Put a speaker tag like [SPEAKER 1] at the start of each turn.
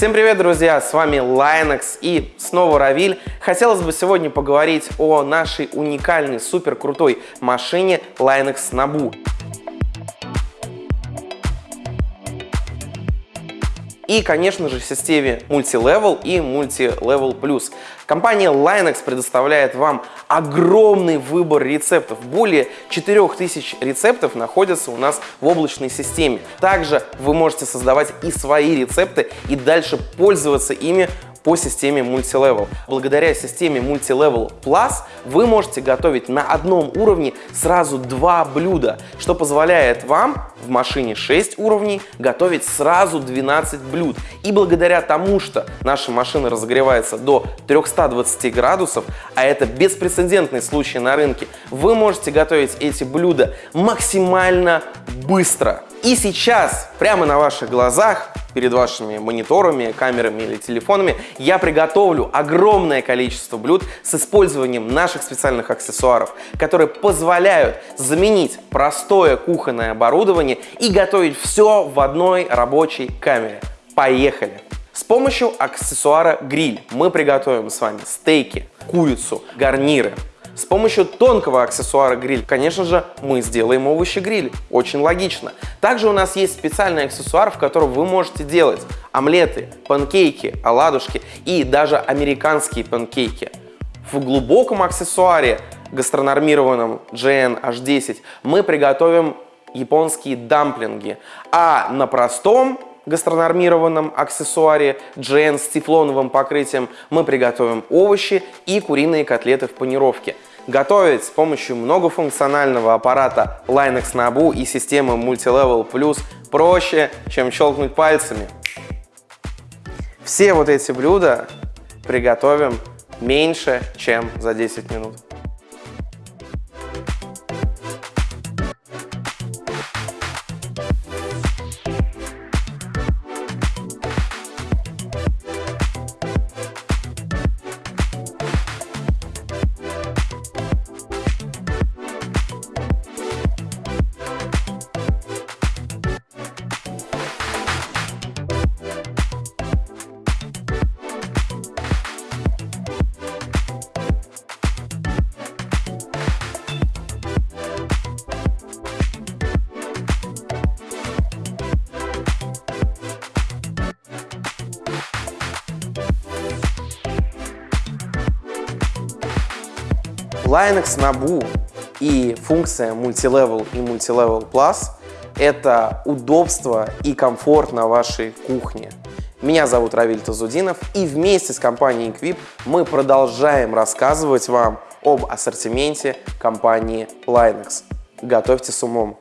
[SPEAKER 1] Всем привет, друзья! С вами Linux и снова Равиль. Хотелось бы сегодня поговорить о нашей уникальной, супер крутой машине Linux Nabu. И, конечно же, системе Multilevel и Multilevel Plus. Компания Linux предоставляет вам огромный выбор рецептов. Более 4000 рецептов находятся у нас в облачной системе. Также вы можете создавать и свои рецепты и дальше пользоваться ими по системе Multilevel. Благодаря системе Multilevel Plus вы можете готовить на одном уровне сразу два блюда, что позволяет вам в машине 6 уровней готовить сразу 12 блюд. И благодаря тому, что наша машина разогревается до 320 градусов, а это беспрецедентный случай на рынке, вы можете готовить эти блюда максимально быстро. И сейчас, прямо на ваших глазах, перед вашими мониторами, камерами или телефонами, я приготовлю огромное количество блюд с использованием наших специальных аксессуаров, которые позволяют заменить простое кухонное оборудование и готовить все в одной рабочей камере. Поехали! С помощью аксессуара гриль мы приготовим с вами стейки, курицу, гарниры, с помощью тонкого аксессуара гриль, конечно же, мы сделаем овощи-гриль. Очень логично. Также у нас есть специальный аксессуар, в котором вы можете делать омлеты, панкейки, оладушки и даже американские панкейки. В глубоком аксессуаре, гастронормированном GN-H10, мы приготовим японские дамплинги, а на простом гастронормированном аксессуаре GN с тефлоновым покрытием мы приготовим овощи и куриные котлеты в панировке. Готовить с помощью многофункционального аппарата Linux Nabu и системы Multilevel Plus проще, чем щелкнуть пальцами. Все вот эти блюда приготовим меньше, чем за 10 минут. Linux Nabu и функция Multilevel и Multilevel Plus – это удобство и комфорт на вашей кухне. Меня зовут Равиль Тазудинов, и вместе с компанией Equip мы продолжаем рассказывать вам об ассортименте компании Linux. Готовьте с умом!